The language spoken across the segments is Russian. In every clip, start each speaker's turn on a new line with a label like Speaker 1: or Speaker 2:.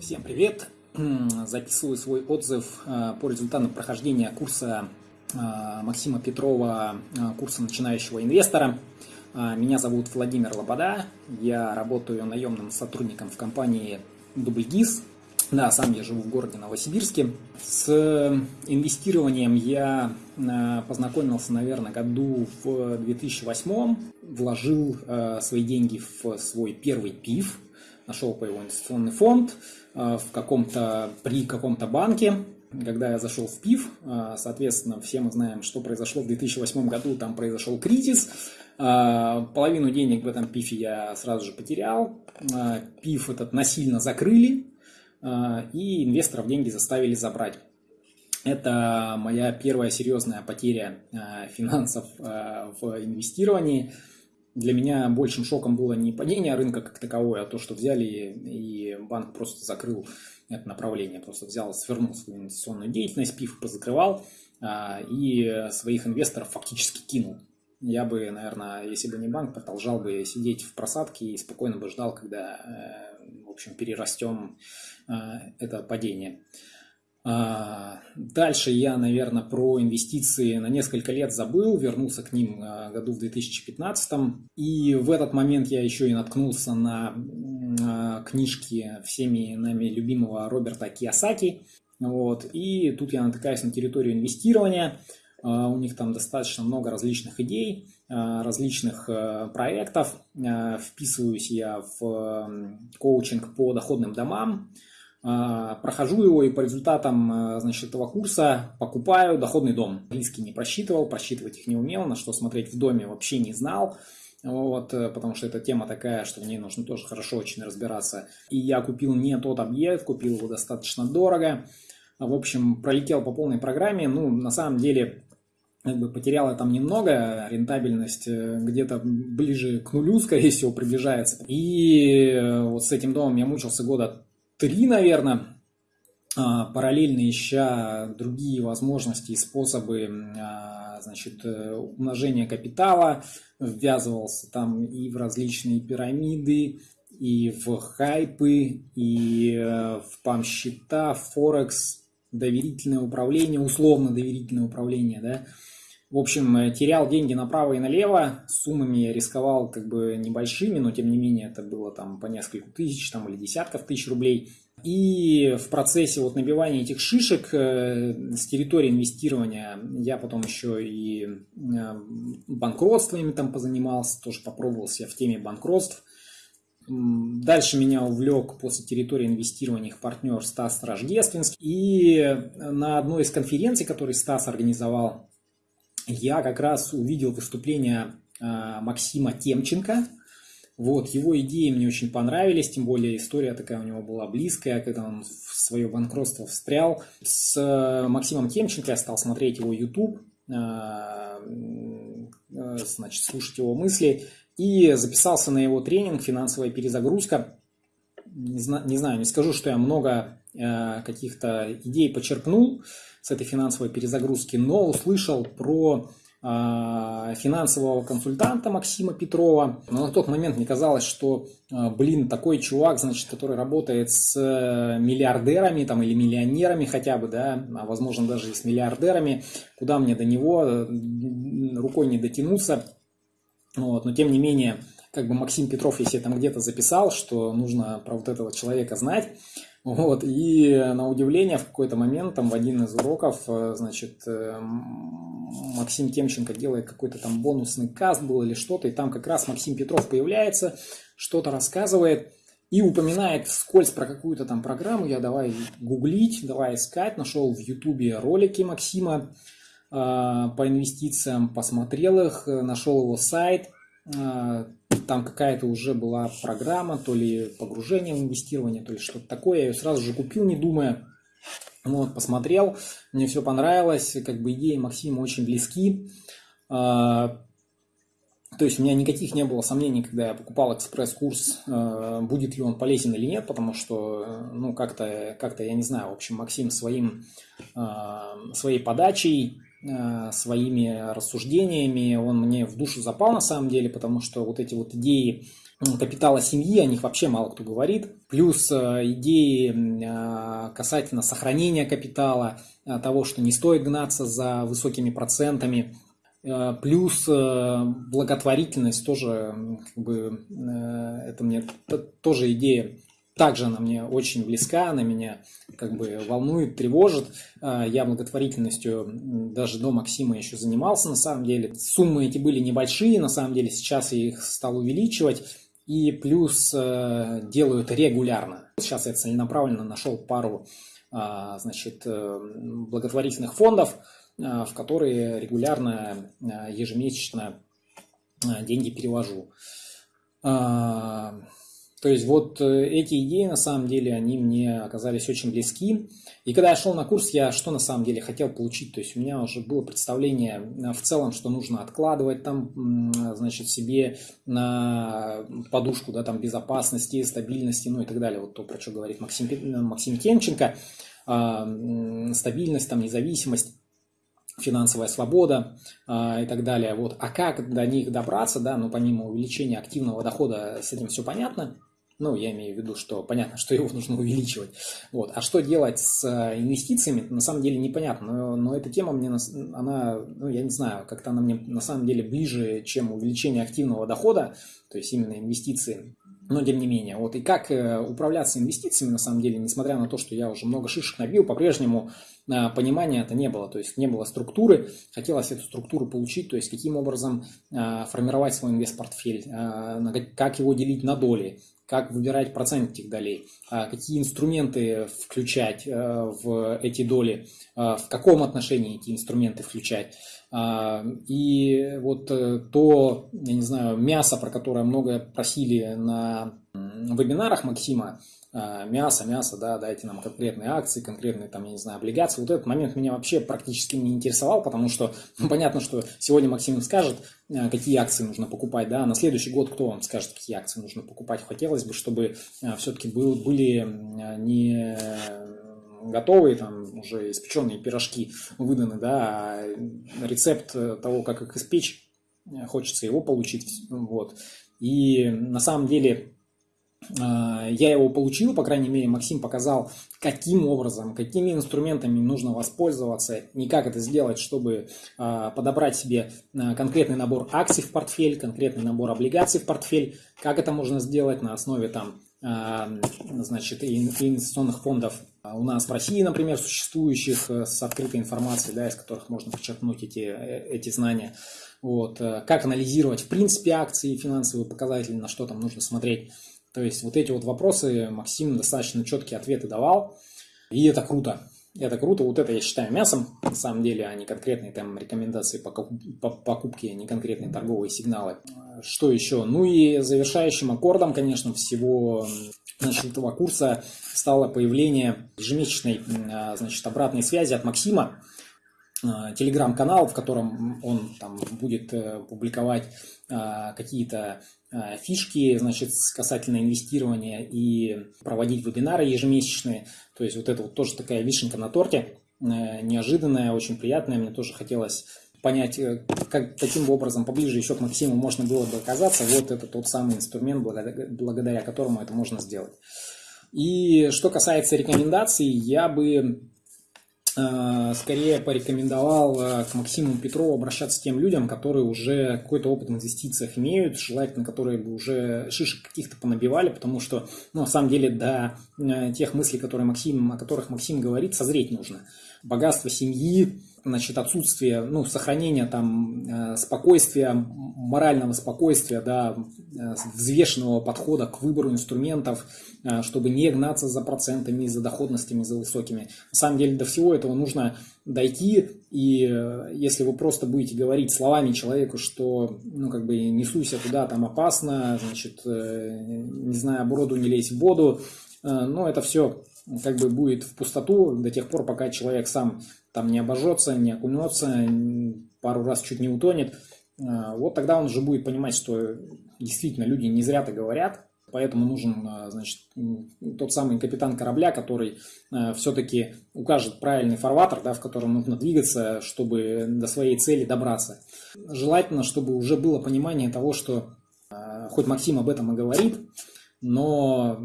Speaker 1: Всем привет! Записываю свой отзыв э, по результатам прохождения курса э, Максима Петрова, э, курса начинающего инвестора. Меня зовут Владимир Лобода, я работаю наемным сотрудником в компании Дубльгиз. Да, сам я живу в городе Новосибирске. С инвестированием я познакомился, наверное, году в 2008. Вложил свои деньги в свой первый ПИФ, нашел по его инвестиционный фонд э, в каком-то, при каком-то банке, когда я зашел в ПИФ, э, соответственно, все мы знаем, что произошло в 2008 году, там произошел кризис, э, половину денег в этом ПИФе я сразу же потерял, ПИФ этот насильно закрыли, и инвесторов деньги заставили забрать. Это моя первая серьезная потеря финансов в инвестировании – для меня большим шоком было не падение рынка как таковое, а то, что взяли и банк просто закрыл это направление, просто взял, свернул свою инвестиционную деятельность, пив позакрывал а, и своих инвесторов фактически кинул. Я бы, наверное, если бы не банк, продолжал бы сидеть в просадке и спокойно бы ждал, когда, э, в общем, перерастем э, это падение. А, дальше я, наверное, про инвестиции на несколько лет забыл, вернулся к ним а, году в 2015. И в этот момент я еще и наткнулся на а, книжки всеми нами любимого Роберта Киосаки. Вот. И тут я натыкаюсь на территорию инвестирования. У них там достаточно много различных идей, различных проектов. Вписываюсь я в коучинг по доходным домам. А, прохожу его и по результатам а, значит, этого курса покупаю доходный дом. Английский не просчитывал, просчитывать их не умел, на что смотреть в доме вообще не знал. Вот, э, потому что эта тема такая, что в ней нужно тоже хорошо очень разбираться. И я купил не тот объект, купил его достаточно дорого. В общем, пролетел по полной программе. Ну, на самом деле, как бы потеряла там немного, рентабельность э, где-то ближе к нулю, скорее всего, приближается. И э, вот с этим домом я мучился года три, наверное, а, параллельно ища другие возможности и способы а, значит, э, умножения капитала, ввязывался там и в различные пирамиды, и в хайпы, и э, в пам-счета, Форекс, доверительное управление, условно доверительное управление, да, в общем, э, терял деньги направо и налево, суммами рисковал как бы небольшими, но тем не менее это было там по несколько тысяч там, или десятков тысяч рублей. И в процессе вот набивания этих шишек э, с территории инвестирования я потом еще и э, банкротствами там позанимался, тоже попробовал себя в теме банкротств. Дальше меня увлек после территории инвестирования их партнер Стас Рождественский. И на одной из конференций, которые Стас организовал, я как раз увидел выступление а, Максима Темченко. Вот, его идеи мне очень понравились, тем более история такая у него была близкая, когда он в свое банкротство встрял. С э, Максимом Темченко я стал смотреть его YouTube, а, э, значит, слушать его мысли и записался на его тренинг «Финансовая перезагрузка». Не знаю, не, знаю, не скажу, что я много э, каких-то идей почерпнул, с этой финансовой перезагрузки, но услышал про а, финансового консультанта Максима Петрова. Но на тот момент мне казалось, что, а, блин, такой чувак, значит, который работает с э, миллиардерами там, или миллионерами хотя бы, да, а возможно даже и с миллиардерами, куда мне до него э, рукой не дотянуться. Вот, но тем не менее, как бы Максим Петров, если я там где-то записал, что нужно про вот этого человека знать, вот, и на удивление в какой-то момент, там, в один из уроков, э, значит, э, Максим Темченко делает какой-то там бонусный каст был или что-то, и там как раз Максим Петров появляется, что-то рассказывает, и упоминает вскользь про какую-то там программу, я давай гуглить, давай искать, нашел в ютубе ролики Максима э, по инвестициям, посмотрел их, нашел его сайт, там какая-то уже была программа, то ли погружение в инвестирование, то ли что-то такое. Я ее сразу же купил, не думая. Вот, посмотрел, мне все понравилось, как бы идеи Максима очень близки. А, то есть у меня никаких не было сомнений, когда я покупал экспресс-курс, а, будет ли он полезен или нет, потому что, ну, как-то, как-то я не знаю, в общем, Максим своим, а, своей подачей, своими рассуждениями, он мне в душу запал на самом деле, потому что вот эти вот идеи капитала семьи, о них вообще мало кто говорит. Плюс идеи касательно сохранения капитала, того, что не стоит гнаться за высокими процентами. Плюс благотворительность тоже, как бы, это мне тоже идея также она мне очень близка, она меня как бы волнует, тревожит. А, я благотворительностью даже до Максима еще занимался, на самом деле. Суммы эти были небольшие, на самом деле сейчас я их стал увеличивать. И плюс э, делаю это регулярно. Сейчас я целенаправленно нашел пару а, значит, э, благотворительных фондов, а, в которые регулярно, ежемесячно деньги перевожу. То есть вот э, эти идеи, на самом деле, они мне оказались очень близки. И когда я шел на курс, я что на самом деле хотел получить? То есть у меня уже было представление э, в целом, что нужно откладывать там, значит, себе на подушку, да, там, безопасности, стабильности, ну и так далее. Вот то, про что говорит Максим, Максим Кенченко. А, стабильность, там, независимость финансовая свобода э, и так далее. Вот. А как до них добраться, да, ну, помимо увеличения активного дохода, с этим все понятно. Ну, я имею в виду, что понятно, что его нужно увеличивать. Вот. А что делать с э, инвестициями, на самом деле непонятно. Но, но эта тема мне, она, ну, я не знаю, как-то она мне на самом деле ближе, чем увеличение активного дохода, то есть именно инвестиции. Но тем не менее, вот и как э, управляться инвестициями, на самом деле, несмотря на то, что я уже много шишек набил, по-прежнему э, понимания это не было, то есть не было структуры, хотелось эту структуру получить, то есть каким образом формировать свой инвест-портфель, как его делить на доли, как выбирать процент этих долей, а какие инструменты включать э, в эти доли, э, в каком отношении эти инструменты включать. А, и вот э, то, я не знаю, мясо, про которое многое просили на вебинарах Максима, мясо, мясо, да, дайте нам конкретные акции, конкретные, там, я не знаю, облигации. Вот этот момент меня вообще практически не интересовал, потому что ну, понятно, что сегодня Максим скажет, а, какие акции нужно покупать, да, на следующий год кто вам скажет, какие акции нужно покупать. Хотелось бы, чтобы а, все-таки был, были не готовые, там, уже испеченные пирожки выданы, да, а рецепт того, как их испечь, хочется его получить, вот. И на самом деле а, я его получил, по крайней мере, Максим показал, каким образом, какими инструментами нужно воспользоваться, не как это сделать, чтобы а, подобрать себе а, конкретный набор акций в портфель, конкретный набор облигаций в портфель, как это можно сделать на основе там, значит, инвестиционных фондов у нас в России, например, существующих э, с открытой информацией, да, из которых можно подчеркнуть эти, э, эти знания. Вот, э, как анализировать, в принципе, акции, финансовые показатели, на что там нужно смотреть. То есть вот эти вот вопросы Максим достаточно четкие ответы давал, и это круто. Это круто, вот это я считаю мясом, на самом деле, а не конкретные там рекомендации по покупке, не конкретные торговые сигналы. Что еще? Ну и завершающим аккордом, конечно, всего значит, этого курса стало появление ежемесячной а, значит, обратной связи от Максима, телеграм-канал, в котором он там будет э, публиковать а, какие-то фишки, значит, касательно инвестирования и проводить вебинары ежемесячные. То есть вот это вот тоже такая вишенка на торте, э, неожиданная, очень приятная. Мне тоже хотелось понять, э, как, каким образом поближе еще к Максиму можно было бы оказаться. Вот это тот самый инструмент, благодаря, благодаря которому это можно сделать. И что касается рекомендаций, я бы Э, скорее порекомендовал э, к Максиму Петрову обращаться к тем людям, которые уже какой-то опыт в инвестициях имеют, желательно, которые бы уже шишек каких-то понабивали, потому что, ну, на самом деле, до э, тех мыслей, которые Максим, о которых Максим говорит, созреть нужно. Богатство семьи, значит, отсутствие, ну, сохранения там э, спокойствия, морального спокойствия, да, э, взвешенного подхода к выбору инструментов, э, чтобы не гнаться за процентами, за доходностями, за высокими. На самом деле до всего этого нужно дойти, и если вы просто будете говорить словами человеку, что, ну, как бы, не суйся туда, там опасно, значит, не знаю, оброду не лезь в воду, ну, это все как бы будет в пустоту до тех пор, пока человек сам там не обожжется, не окунется, пару раз чуть не утонет, а, вот тогда он уже будет понимать, что действительно люди не зря-то говорят, поэтому нужен, а, значит, тот самый капитан корабля, который а, все-таки укажет правильный фарватер, да, в котором нужно двигаться, чтобы до своей цели добраться. Желательно, чтобы уже было понимание того, что хоть Максим об этом и говорит, но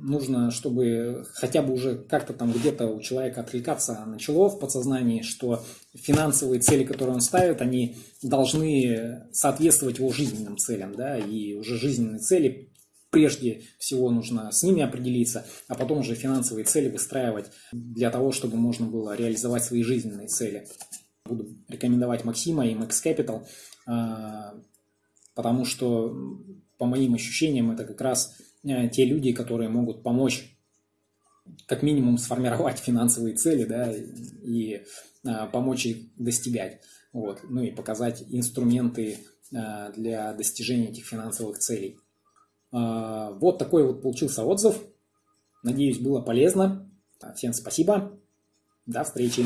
Speaker 1: нужно, чтобы хотя бы уже как-то там где-то у человека отвлекаться начало в подсознании, что финансовые цели, которые он ставит, они должны соответствовать его жизненным целям, да, и уже жизненные цели прежде всего нужно с ними определиться, а потом уже финансовые цели выстраивать для того, чтобы можно было реализовать свои жизненные цели. Буду рекомендовать Максима и Max Capital, а, потому что, по моим ощущениям, это как раз те люди, которые могут помочь как минимум сформировать финансовые цели, да, и а, помочь их достигать, вот, ну и показать инструменты а, для достижения этих финансовых целей. Вот такой вот получился отзыв. Надеюсь, было полезно. Всем спасибо. До встречи.